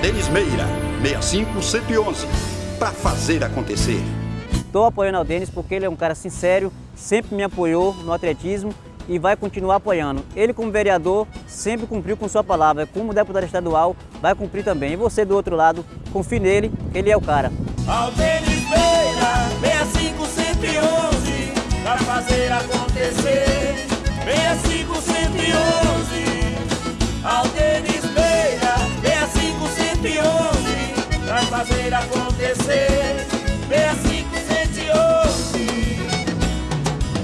Denis Meira, 65111, para fazer acontecer. Estou apoiando o Denis porque ele é um cara sincero, sempre me apoiou no atletismo e vai continuar apoiando. Ele como vereador sempre cumpriu com sua palavra, como deputado estadual vai cumprir também. E você do outro lado, confie nele, ele é o cara. Aldenis Beira, 6511, para fazer acontecer. 6511 acontecer.